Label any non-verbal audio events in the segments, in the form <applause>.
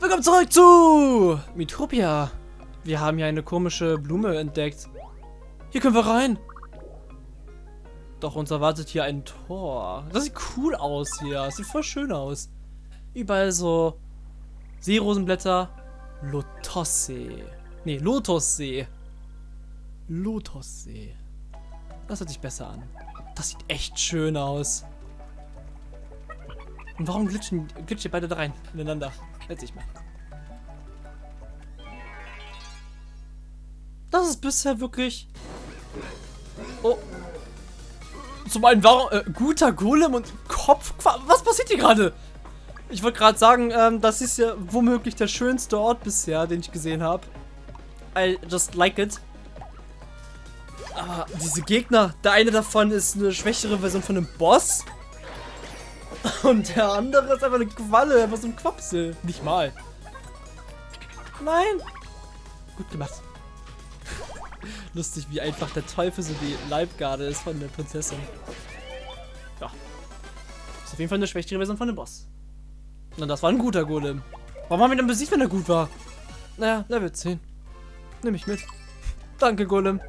Willkommen zurück zu Mitopia. Wir haben hier eine komische Blume entdeckt. Hier können wir rein. Doch uns erwartet hier ein Tor. Das sieht cool aus hier. Das sieht voll schön aus. Überall so Seerosenblätter. Lotossee. Nee, Lotussee. Lotussee. Das hört sich besser an. Das sieht echt schön aus. Und warum glitschen, glitschen beide da rein? Ineinander. Sich mal. Das ist bisher wirklich... Oh. Zum einen, warum... Äh, guter Golem und Kopf... Was passiert hier gerade? Ich wollte gerade sagen, ähm, das ist ja womöglich der schönste Ort bisher, den ich gesehen habe. I just like it. Aber diese Gegner, der eine davon ist eine schwächere Version von einem Boss. Und der andere ist einfach eine Qualle, einfach so ein Quapsel. Nicht mal. Nein. Gut gemacht. <laughs> Lustig, wie einfach der Teufel so die Leibgarde ist von der Prinzessin. Ja. Ist auf jeden Fall eine schwächere Version von dem Boss. Na, das war ein guter Golem. Warum haben wir denn besiegt, wenn er gut war? Naja, Level 10. Nimm ich mit. Danke, Golem.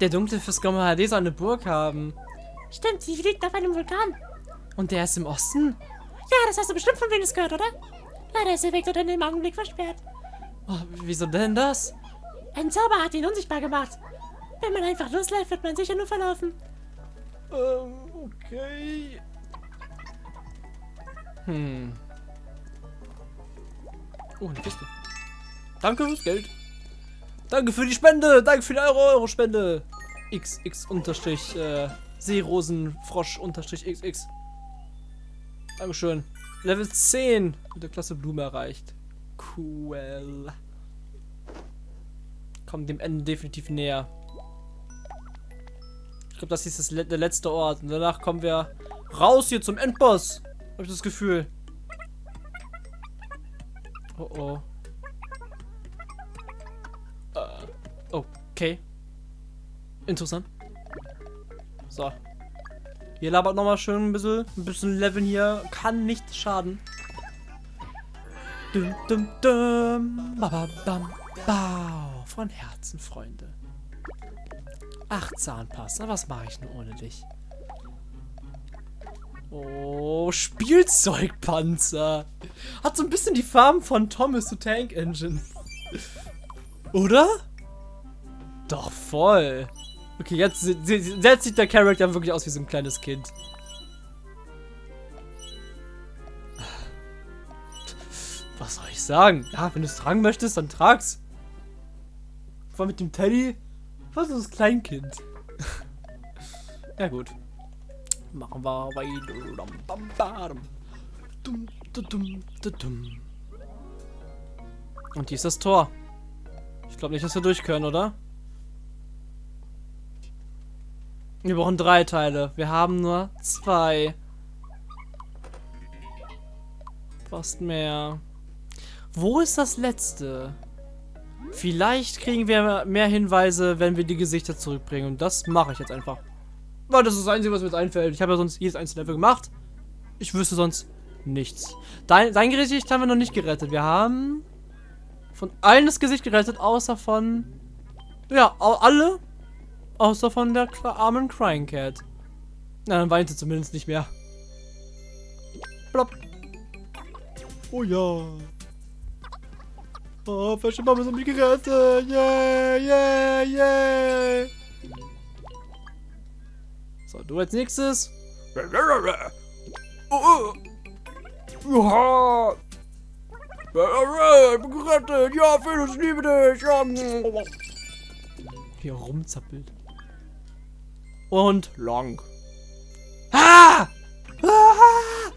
Der dunkle Fiskoma HD soll eine Burg haben. Stimmt, sie liegt auf einem Vulkan. Und der ist im Osten? Ja, das hast du bestimmt von Venus gehört, oder? Leider ist der Weg dort in dem Augenblick versperrt. Oh, wieso denn das? Ein Zauber hat ihn unsichtbar gemacht. Wenn man einfach losläuft, wird man sicher nur verlaufen. Ähm, okay. Hm. Oh, eine Kiste. Danke fürs Geld. Danke für die Spende. Danke für die Euro-Euro-Spende. XX unterstrich äh, Seerosenfrosch unterstrich XX. Dankeschön. Level 10 mit der Klasse Blume erreicht. Cool. Kommt dem Ende definitiv näher. Ich glaube, das ist das der letzte Ort. Und danach kommen wir raus hier zum Endboss. Habe ich das Gefühl. Oh oh. Uh, okay. Interessant. So. Hier labert nochmal schön ein bisschen. Ein bisschen Leveln hier. Kann nicht schaden. Dum, dum, dum. Ba, ba, bam, bau. Von Herzen, Freunde. Ach, Zahnpasta. Was mache ich denn ohne dich? Oh, Spielzeugpanzer. Hat so ein bisschen die Farben von Thomas the Tank Engine. <laughs> Oder? Doch, voll. Okay, jetzt, jetzt sieht der Charakter wirklich aus wie so ein kleines Kind. Was soll ich sagen? Ja, wenn du es tragen möchtest, dann trag's. Vor mit dem Teddy. Was ist das Kleinkind? <laughs> ja gut. Machen wir weiter. Und hier ist das Tor. Ich glaube nicht, dass wir durch können, oder? Wir brauchen drei Teile. Wir haben nur zwei. Fast mehr. Wo ist das letzte? Vielleicht kriegen wir mehr Hinweise, wenn wir die Gesichter zurückbringen. Und das mache ich jetzt einfach. Weil das ist das Einzige, was mir jetzt einfällt. Ich habe ja sonst jedes einzelne Level gemacht. Ich wüsste sonst nichts. Dein, dein Gesicht haben wir noch nicht gerettet. Wir haben von allen das Gesicht gerettet, außer von... Ja, alle Außer von der armen Crying Cat. Na, dann weint sie zumindest nicht mehr. Plopp. Oh ja. Oh, Fashion Mama sind mich gerettet. Yeah, yeah, yeah. So, du als nächstes. Oh, oh. Ja. Ich bin gerettet. Ja, Felix, ich liebe dich. Ja. Hier rumzappelt und Long. Ah! Ah!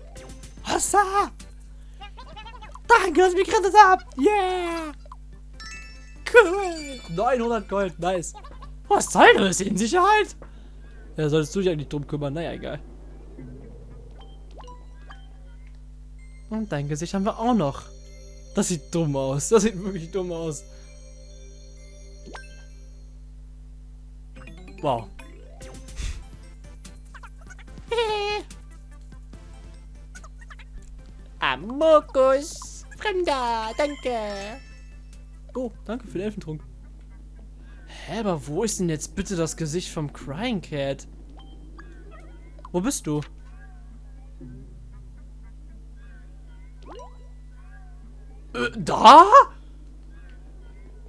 Was da? Danke, dass ich mich gerettet habt. Yeah! Cool. 900 Gold, nice. Was soll das? In Sicherheit? Ja, solltest du dich eigentlich drum kümmern. Naja, egal. Und dein Gesicht haben wir auch noch. Das sieht dumm aus. Das sieht wirklich dumm aus. Wow. Mokus. Fremder, danke. Oh, danke für den Elfentrunk. Hä, aber wo ist denn jetzt bitte das Gesicht vom Crying Cat? Wo bist du? Äh, da?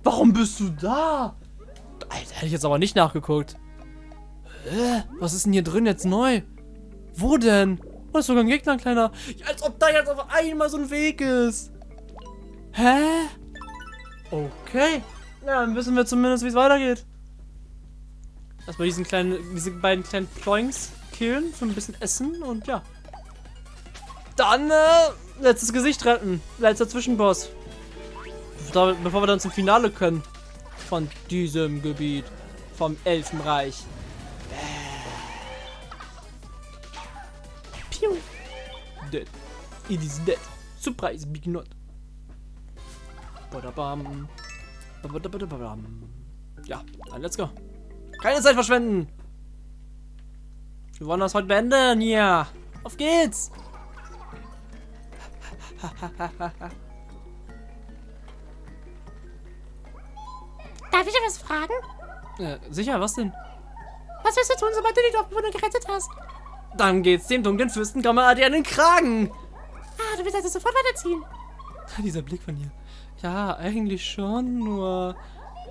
Warum bist du da? Alter, hätte ich jetzt aber nicht nachgeguckt. Hä? Was ist denn hier drin jetzt neu? Wo denn? Oh, ist sogar ein Gegner, ein kleiner. Ja, als ob da jetzt auf einmal so ein Weg ist. Hä? Okay. Ja, dann wissen wir zumindest, wie es weitergeht. Erstmal diesen kleinen, diese beiden kleinen Ploinks killen für ein bisschen Essen und ja. Dann, äh, letztes Gesicht retten. Letzter Zwischenboss. Bevor wir dann zum Finale können. Von diesem Gebiet. Vom Elfenreich. Dead. It is dead. Surprise, big not. Badabam. Ja, dann let's go. Keine Zeit verschwenden. Wir wollen das heute beenden hier. Auf geht's. Darf ich etwas fragen? Äh, sicher, was denn? Was wirst du tun, sobald du die Dorfbewohner gerettet hast? Dann geht's dem dunklen Fürsten Gammaadi an den Kragen. Ah, du willst also sofort weiterziehen. Dieser Blick von hier. Ja, eigentlich schon, nur...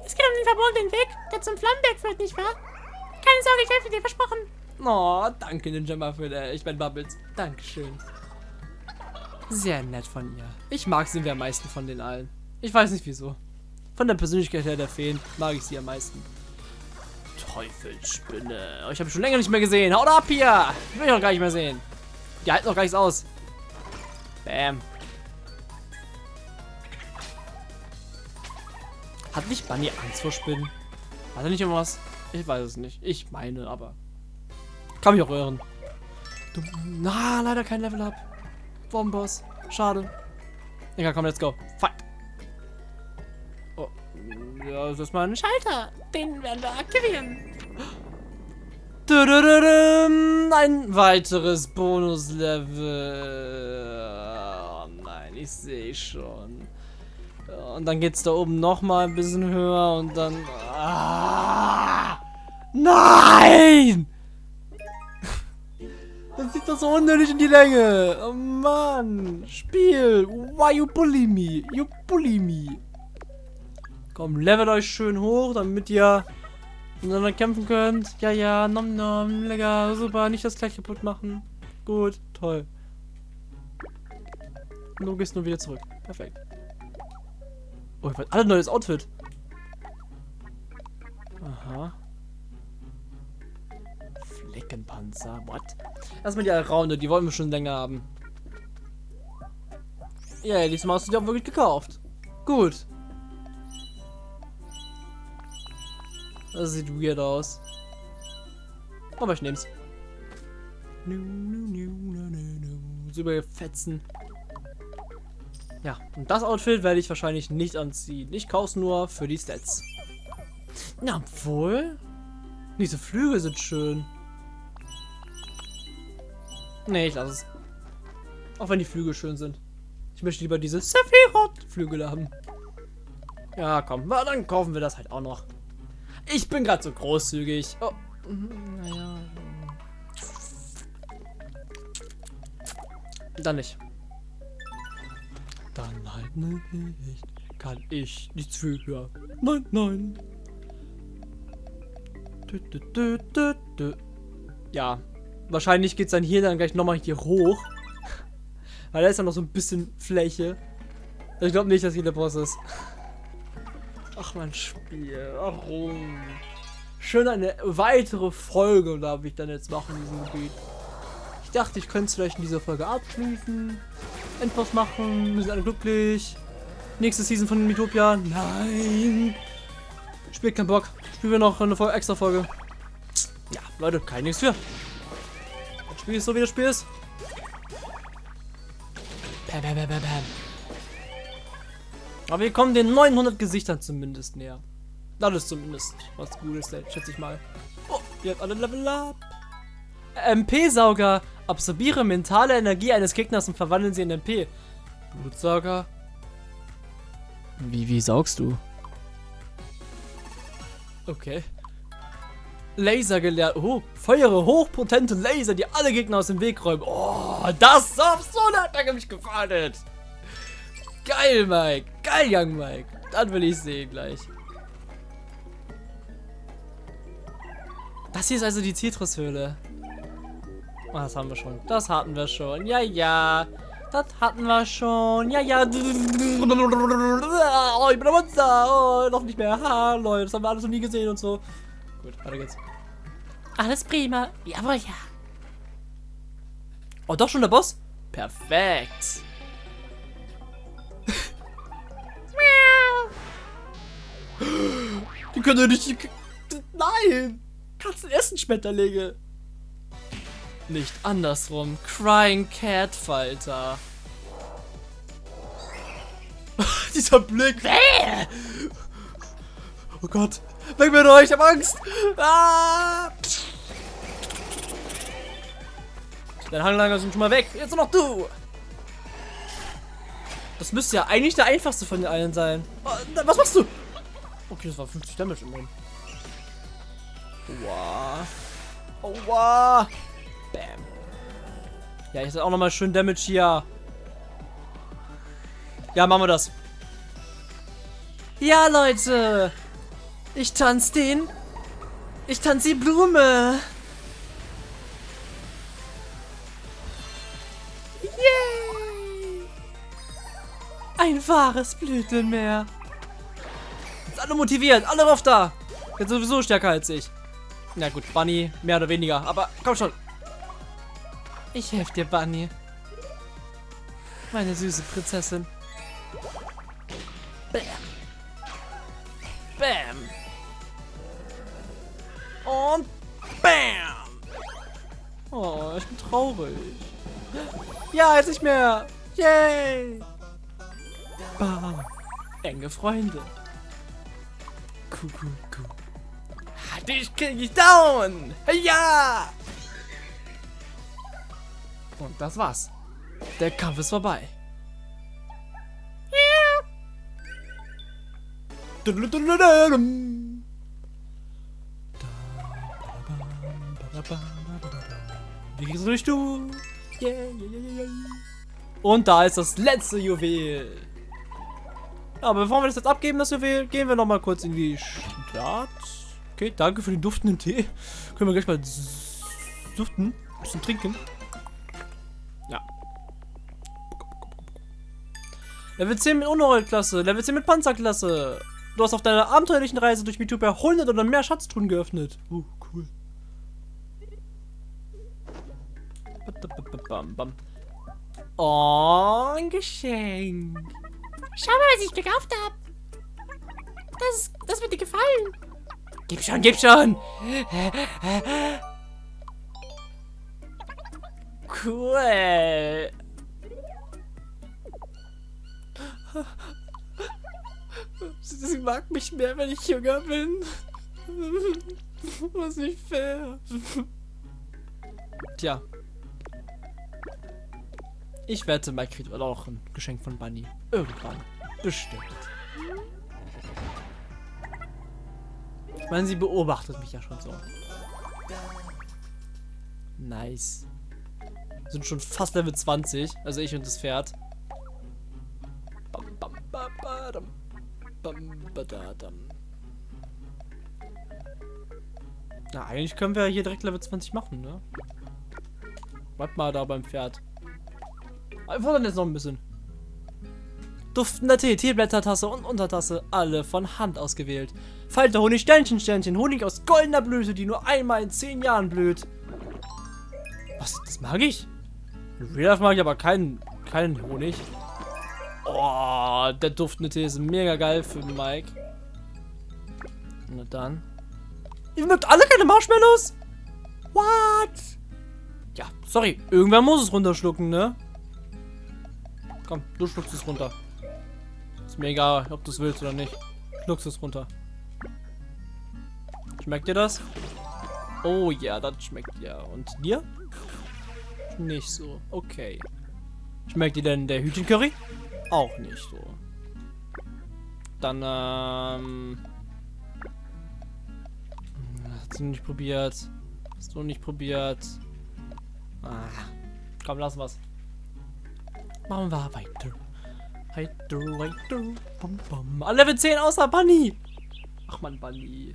Es geht um den verbotenen Weg, der zum Flammenberg führt, nicht wahr? Keine Sorge, ich helfe dir, versprochen. Oh, danke Ninja Muffin, ich mein Bubbles. Dankeschön. Sehr nett von ihr. Ich mag sie am meisten von den allen. Ich weiß nicht wieso. Von der Persönlichkeit her der Feen mag ich sie am meisten. Teufelsspinne. Oh, ich habe schon länger nicht mehr gesehen. Haut ab hier! Will ich auch gar nicht mehr sehen. Die halten noch gar nichts aus. Bam. Hat nicht Bunny Angst vor Spinnen? Hat er nicht irgendwas? Ich weiß es nicht. Ich meine, aber... Kann mich auch irren. Du, na, leider kein Level Up. Bombenboss. Schade. Egal, komm, let's go. Fight. Das ist mal ein Schalter, den werden wir aktivieren. Ein weiteres Bonuslevel. Oh nein, ich sehe schon. Und dann geht's da oben noch mal ein bisschen höher und dann... Ah, nein! <laughs> Das zieht doch so unnötig in die Länge. Oh Mann. Spiel. Why you bully me? You bully me. Komm, levelt euch schön hoch, damit ihr miteinander kämpfen könnt. Ja, ja, nom nom, lecker, super, nicht das gleich kaputt machen. Gut, toll. Und du gehst nur wieder zurück. Perfekt. Oh, ich alle neues Outfit. Aha. Fleckenpanzer, what? Erstmal die Alraune, die wollen wir schon länger haben. Ja, yeah, diesmal hast du die auch wirklich gekauft. Gut. Das sieht weird aus. Aber ich nehm's. So überfetzen. Ja, und das Outfit werde ich wahrscheinlich nicht anziehen. Ich kaufe nur für die Stats. Na, obwohl. Diese Flügel sind schön. Nee, ich lasse es. Auch wenn die Flügel schön sind. Ich möchte lieber diese Sephiroth-Flügel haben. Ja, komm. Na, dann kaufen wir das halt auch noch. Ich bin gerade so großzügig. Oh, naja. Dann nicht. Dann halt nicht. Kann ich nichts für. Nein, nein. Ja. Wahrscheinlich geht es dann hier dann gleich nochmal hier hoch. <laughs> Weil da ist ja noch so ein bisschen Fläche. Ich glaube nicht, dass hier der Boss ist. Ach mein Spiel, warum? Schön eine weitere Folge darf ich dann jetzt machen in diesem Gebiet. Ich dachte, ich könnte es vielleicht in dieser Folge abschließen. Endboss machen, wir sind alle glücklich. Nächste Season von Mitopia. Nein. Spielt keinen Bock. Spielen wir noch eine extra Folge. Ja, Leute, kein nichts für. Das Spiel ist so wie das Spiel ist. Bam, bam, bam, bam, bam. Aber wir kommen den 900 Gesichtern zumindest näher. Das ist zumindest was Gutes, schätze ich mal. Oh, ihr habt alle Level up. MP-Sauger. Absorbiere mentale Energie eines Gegners und verwandeln sie in MP. Blutsauger? Wie, wie saugst du? Okay. Laser gelernt. Oh, feuere hochpotente Laser, die alle Gegner aus dem Weg räumen. Oh, das ist so hat mich gefallen. Geil, Mike. Geil, Young Mike. Dann will ich sehen gleich. Das hier ist also die Zitrushöhle. Oh, das haben wir schon. Das hatten wir schon. Ja, ja. Das hatten wir schon. Ja, ja. Oh, ich bin ein Monster. Oh, noch nicht mehr. Ha, Leute, das haben wir alles noch nie gesehen und so. Gut, weiter geht's. Alles prima. Jawohl, ja. Oh, doch schon der Boss? Perfekt. Die können doch nicht... Nein! Katzen essen Schmetterlinge. Nicht andersrum. Crying Cat Falter. <laughs> Dieser Blick. Oh Gott. Weg mit euch, ich hab Angst. Ah. Dein Hanglager sind schon mal weg. Jetzt noch du. Das müsste ja eigentlich der einfachste von den allen sein. Oh, was machst du? Okay, das war 50 Damage immerhin. Wow. Aua. Bam. Ja, ich auch nochmal schön Damage hier. Ja, machen wir das. Ja, Leute. Ich tanze den. Ich tanze die Blume. Yay. Ein wahres Blütenmeer. Jetzt alle motiviert. Alle rauf da. Jetzt sowieso stärker als ich. Na gut, Bunny, mehr oder weniger. Aber komm schon. Ich helfe dir, Bunny. Meine süße Prinzessin. Bam. Bam. Und Bam. Oh, ich bin traurig. Ja, jetzt nicht mehr. Yay. Bam. Enge Freunde. Dich krieg ich down! Ja! Und das war's. Der Kampf ist vorbei. Wie kriegst du durch du? Und da ist das letzte Juwel. Aber bevor wir das jetzt abgeben, das Juwel, gehen wir noch mal kurz in die Stadt. Okay, danke für den duftenden Tee. Können wir gleich mal duften. Bisschen trinken. Ja. Level 10 mit Unerroll-Klasse. Level 10 mit Panzerklasse. Du hast auf deiner abenteuerlichen Reise durch Mitubia 100 oder mehr Schatztruhen geöffnet. Uh, cool. Oh, ein Geschenk. Schau mal, was ich gekauft habe. Das, das wird dir gefallen. Gib schon, gib schon. Cool. Sie mag mich mehr, wenn ich jünger bin. Was nicht fair. Tja. Ich wette, Mike kriegt auch ein Geschenk von Bunny. Irgendwann. Bestimmt. Ich meine, sie beobachtet mich ja schon so. Nice. Sind schon fast Level 20. Also ich und das Pferd. Na, eigentlich können wir hier direkt Level 20 machen, ne? Warte mal da beim Pferd. Einfach dann jetzt noch ein bisschen. Duftender Tee, Teeblättertasse und Untertasse, alle von Hand ausgewählt. Falter Honig, Sternchen, Sternchen, Honig aus goldener Blüte, die nur einmal in zehn Jahren blüht. Was, das mag ich? In Real mag ich aber keinen, keinen Honig. Oh, der duftende Tee ist mega geil für Mike. Na dann. Ihr mögt alle keine Marshmallows? What? Ja, sorry. Irgendwer muss es runterschlucken, ne? Komm, du schluckst es runter. Ist mir egal, ob du es willst oder nicht. Schluckst es runter. Schmeckt dir das? Oh ja, das schmeckt ja. Und dir? Nicht so. Okay. Schmeckt dir denn der Hühnchencurry? auch nicht so. Dann, ähm... Hast du nicht probiert? Hast du nicht probiert? Ah. Komm, lassen wir's. Machen wir weiter. Weiter, weiter. Bum, bum. Level 10 außer Bunny. Ach man, Bunny.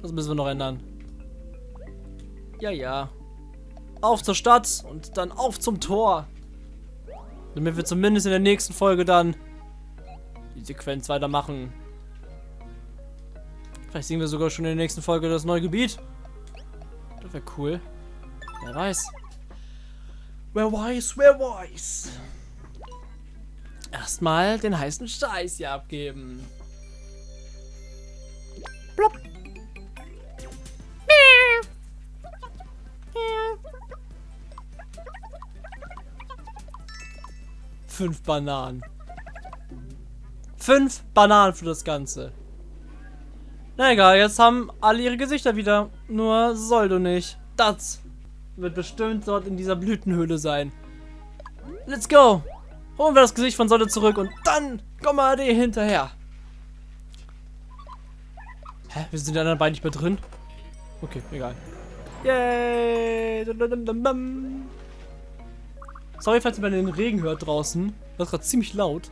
Das müssen wir noch ändern. Ja, ja. Auf zur Stadt und dann auf zum Tor. Damit wir zumindest in der nächsten Folge dann die Sequenz weitermachen. Vielleicht sehen wir sogar schon in der nächsten Folge das neue Gebiet. Das wäre cool. Wer weiß. Wer weiß, wer weiß. Erstmal den heißen Scheiß hier abgeben. Plopp. Fünf Bananen. Fünf Bananen für das Ganze. Na egal, jetzt haben alle ihre Gesichter wieder. Nur Soldo nicht. Das wird bestimmt dort in dieser Blütenhöhle sein. Let's go! Holen wir das Gesicht von Soldo zurück und dann kommen wir AD hinterher. Hä? Wir sind die anderen beiden nicht mehr drin? Okay, egal. Yay! Sorry, falls ihr mal den Regen hört draußen. Das ist gerade ziemlich laut.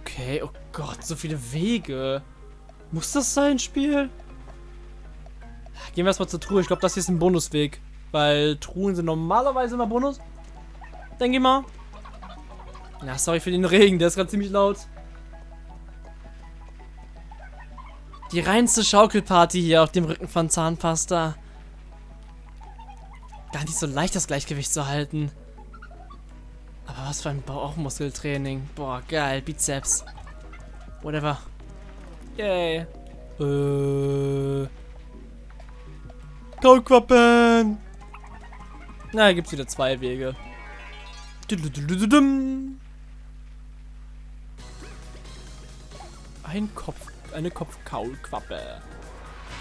Okay, oh Gott, so viele Wege. Muss das sein, Spiel? Gehen wir erstmal zur Truhe. Ich glaube, das hier ist ein Bonusweg. Weil Truhen sind normalerweise immer Bonus. Denke ich mal. Ja, sorry für den Regen. Der ist gerade ziemlich laut. Die reinste Schaukelparty hier auf dem Rücken von Zahnpasta. Gar nicht so leicht, das Gleichgewicht zu halten. Aber was für ein Bauchmuskeltraining. Boah, geil. Bizeps. Whatever. Yay. Äh. Kaulquappen. Na, gibt's wieder zwei Wege. Ein Kopf, eine Kopfkaulquappe.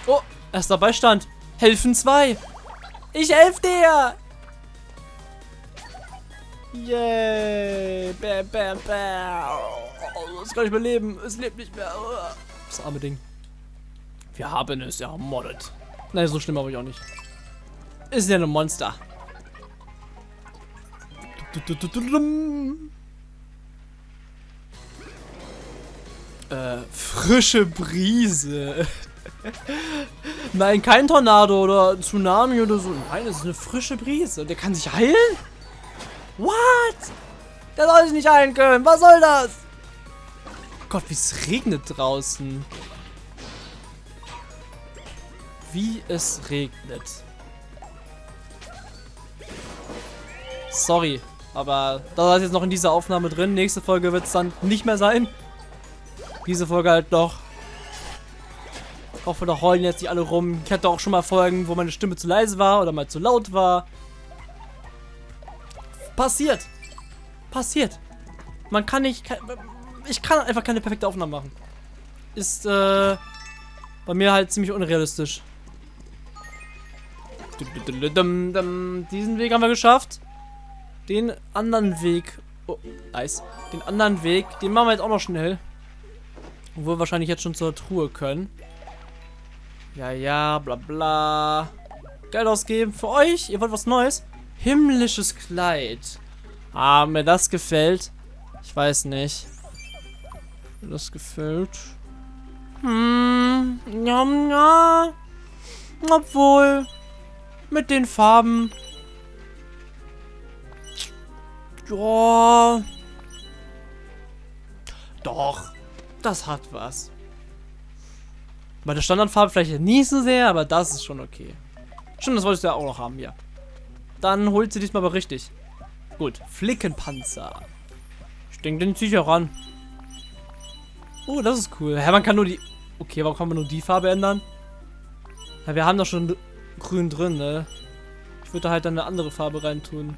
Oh, erster Beistand. Helfen zwei. Ich helf dir. Yay. Bam, bam, bam. Oh, es kann nicht mehr leben. Es lebt nicht mehr. Das arme Ding. Wir haben es ermordet. Nein, so schlimm aber ich auch nicht. Ist ja ein Monster. Äh, frische Brise. <laughs> Nein, kein Tornado oder Tsunami oder so. Nein, es ist eine frische Brise. Der kann sich heilen? What? Der soll sich nicht heilen können. Was soll das? Gott, wie es regnet draußen. Wie es regnet. Sorry, aber das ist jetzt noch in dieser Aufnahme drin. Nächste Folge wird es dann nicht mehr sein. Diese Folge halt noch. Ich hoffe, da heulen jetzt nicht alle rum. Ich hatte auch schon mal Folgen, wo meine Stimme zu leise war oder mal zu laut war. Passiert. Passiert. Man kann nicht... Ich kann einfach keine perfekte Aufnahme machen. Ist, äh... Bei mir halt ziemlich unrealistisch. Diesen Weg haben wir geschafft. Den anderen Weg... Oh, nice. Den anderen Weg, den machen wir jetzt auch noch schnell. Obwohl wir wahrscheinlich jetzt schon zur Truhe können. Ja, ja, bla bla. Geld ausgeben für euch. Ihr wollt was Neues? Himmlisches Kleid. Ah, mir das gefällt. Ich weiß nicht. Mir das gefällt. Hm, ja, ja. Obwohl, mit den Farben. Ja. Doch, das hat was. Bei der Standardfarbe vielleicht nicht so sehr, aber das ist schon okay. Stimmt, das wolltest du ja auch noch haben, ja. Dann holt sie diesmal aber richtig. Gut, Flickenpanzer. Ich denke, den ziehe ich auch ran. Oh, das ist cool. Ja, man kann nur die... Okay, warum kann man nur die Farbe ändern? Ja, wir haben doch schon grün drin, ne? Ich würde da halt eine andere Farbe reintun.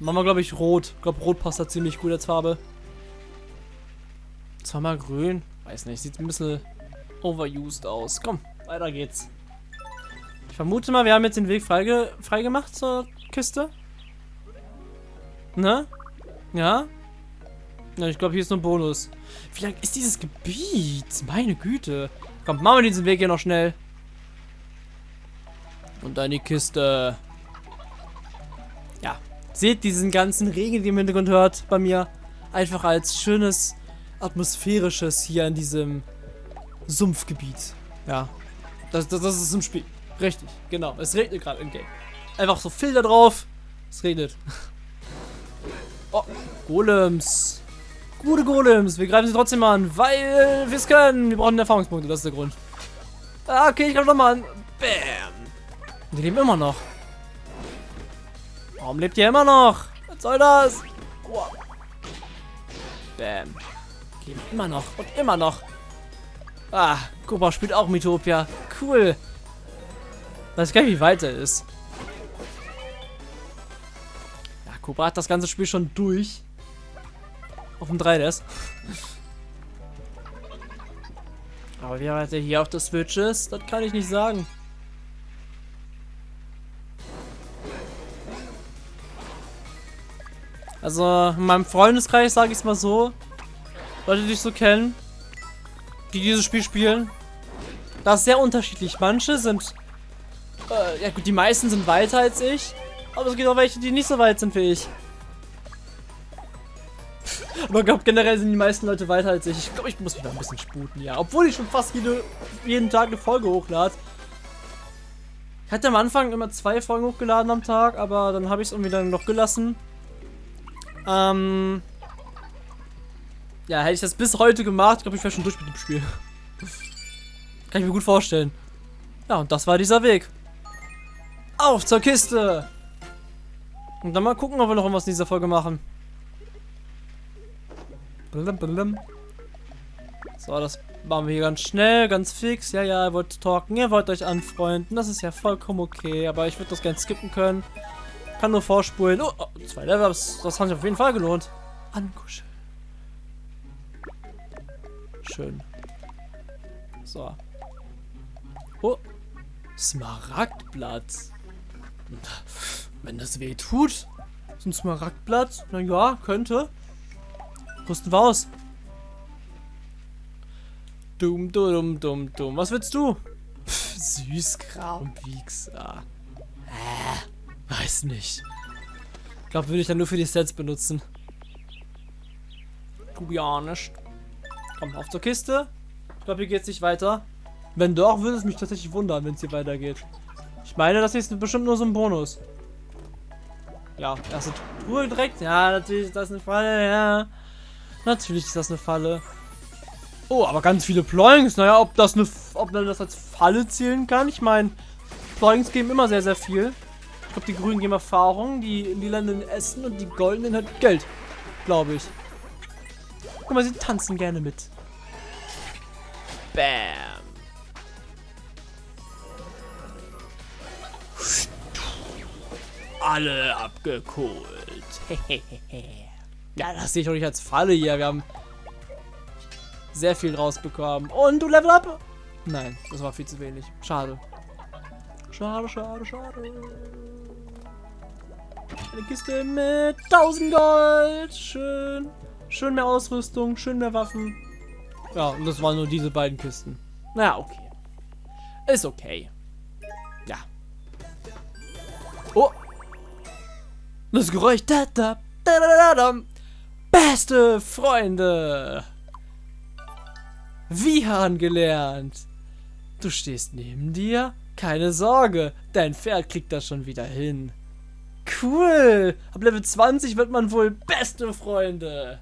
Machen wir, glaube ich, rot. Ich glaube, rot passt da ziemlich gut als Farbe. Zweimal grün. Weiß nicht, sieht ein bisschen overused aus. Komm, weiter geht's. Ich vermute mal, wir haben jetzt den Weg freige freigemacht zur Kiste. Ne? Ja? Ja, ich glaube, hier ist nur ein Bonus. Wie lang ist dieses Gebiet? Meine Güte. Komm, machen wir diesen Weg hier noch schnell. Und dann die Kiste. Seht diesen ganzen Regen, den ihr im Hintergrund hört, bei mir. Einfach als schönes, atmosphärisches hier in diesem Sumpfgebiet. Ja. Das, das, das ist im Spiel. Richtig, genau. Es regnet gerade im Game. Einfach so Filter drauf. Es regnet. <laughs> Oh, Golems. Gute Golems. Wir greifen sie trotzdem an, weil wir es können. Wir brauchen Erfahrungspunkte, das ist der Grund. Ah, okay, ich greife nochmal an. Bam. Die leben immer noch. Warum lebt ihr immer noch? Was soll das? Bam. Leben immer noch und immer noch. Ah, Cobra spielt auch Mythopia. Cool. Weiß gar nicht, wie weit er ist. Ja, Cobra hat das ganze Spiel schon durch. Auf dem 3DS. Aber wie weit er hier auf der Switch ist, das kann ich nicht sagen. Also, in meinem Freundeskreis sage ich es mal so. Leute, die ich so kennen, die dieses Spiel spielen. Das ist sehr unterschiedlich. Manche sind, äh, ja gut, die meisten sind weiter als ich. Aber es gibt auch welche, die nicht so weit sind wie ich. <laughs> Aber ich glaube, generell sind die meisten Leute weiter als ich. Ich glaube, ich muss mich da ein bisschen sputen, ja. Obwohl ich schon fast jede, jeden Tag eine Folge hochlade. Ich hatte am Anfang immer zwei Folgen hochgeladen am Tag, aber dann habe ich es irgendwie dann noch gelassen. Ähm, ja, hätte ich das bis heute gemacht, glaube ich, wäre schon durch mit dem Spiel. Kann ich mir gut vorstellen. Ja, und das war dieser Weg. Auf zur Kiste! Und dann mal gucken, ob wir noch irgendwas in dieser Folge machen. So, das machen wir hier ganz schnell, ganz fix. Ja, ja, ihr wollt talken, ihr wollt euch anfreunden. Das ist ja vollkommen okay, aber ich würde das gerne skippen können. Kann nur vorspulen. Oh, oh zwei Level, das, das hat sich auf jeden Fall gelohnt. Ankuscheln. Schön. So. Oh. Smaragdblatt. Wenn das weh tut. So ein Smaragdblatt. Na ja, könnte. Rüsten wir aus. Dumm, dumm, dumm, dumm. Was willst du? Pff, Süßkram, Wichser. Äh, weiß nicht. Ich glaube, würde ich dann nur für die Sets benutzen. Honest. Komm, auf zur Kiste. Ich glaube, hier geht es nicht weiter. Wenn doch, würde es mich tatsächlich wundern, wenn es hier weitergeht. Ich meine, das ist bestimmt nur so ein Bonus. Ja, erste Truhe direkt. Ja, natürlich ist das eine Falle, ja. Natürlich ist das eine Falle. Oh, aber ganz viele Ploings. Naja, ob das eine, ob man das als Falle zählen kann. Ich meine, Ploings geben immer sehr, sehr viel. Glaube, die Grünen geben Erfahrung, die Lilanen Essen und die Goldenen hat Geld. Glaube ich. Guck mal, sie tanzen gerne mit. Bam. Alle abgeholt. <laughs> ja, das sehe ich doch nicht als Falle hier. Wir haben sehr viel rausbekommen. Und du Level up? Nein, das war viel zu wenig. Schade. Schade, schade, schade. Eine Kiste mit 1000 Gold. Schön. Schön mehr Ausrüstung, schön mehr Waffen. Ja, und das waren nur diese beiden Kisten. Naja, okay. Ist okay. Ja. Oh. Das Geräusch. Da, da, da, da, da, Beste Freunde. Wie gelernt. Du stehst neben dir? Keine Sorge, dein Pferd kriegt das schon wieder hin. Cool. Ab Level 20 wird man wohl beste Freunde.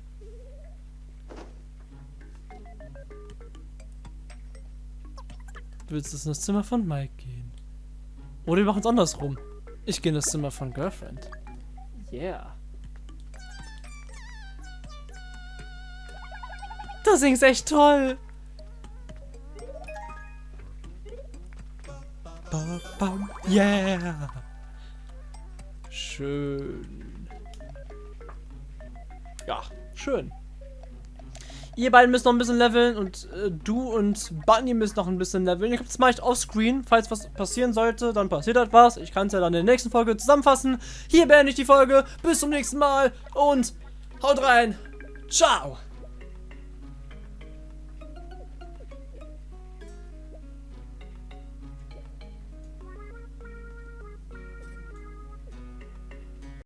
Du willst in das Zimmer von Mike gehen. Oder wir machen es andersrum. Ich gehe in das Zimmer von Girlfriend. Yeah. Das singst echt toll. Yeah. Schön. Ja, schön. Ihr beiden müsst noch ein bisschen leveln und äh, du und Bunny müssen noch ein bisschen leveln. Ich mache ich offscreen. Falls was passieren sollte, dann passiert halt was. Ich kann es ja dann in der nächsten Folge zusammenfassen. Hier beende ich die Folge. Bis zum nächsten Mal und haut rein. Ciao.